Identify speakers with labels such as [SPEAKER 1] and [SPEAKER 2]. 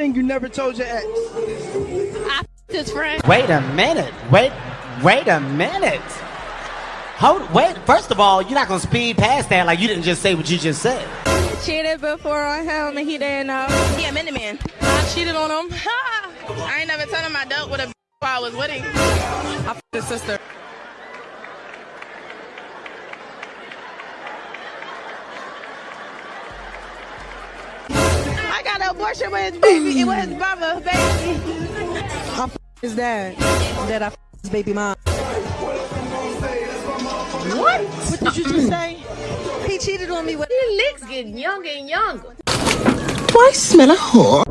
[SPEAKER 1] thing you never told your ex?
[SPEAKER 2] I his friend.
[SPEAKER 3] Wait a minute. Wait, wait a minute. Hold, wait. First of all, you're not gonna speed past that like you didn't just say what you just said.
[SPEAKER 2] Cheated before on him and he didn't know.
[SPEAKER 4] He a mini man. I cheated on him. I ain't never told him I dealt with a while I was with him. I f***ed his sister. Abortion with his baby. It was his mama, baby.
[SPEAKER 5] I f- his dad. That I f- his baby mom.
[SPEAKER 1] What? What did you just say?
[SPEAKER 5] He cheated on me with.
[SPEAKER 2] His lips getting younger and younger.
[SPEAKER 5] Do I smell a whore?